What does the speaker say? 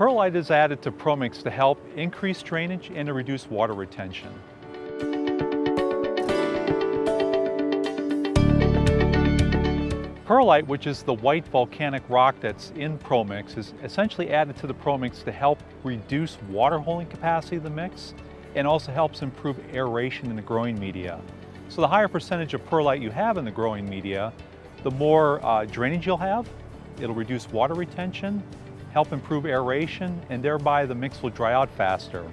Perlite is added to ProMix to help increase drainage and to reduce water retention. Perlite, which is the white volcanic rock that's in ProMix, is essentially added to the ProMix to help reduce water holding capacity of the mix and also helps improve aeration in the growing media. So the higher percentage of perlite you have in the growing media, the more uh, drainage you'll have, it'll reduce water retention, help improve aeration, and thereby the mix will dry out faster.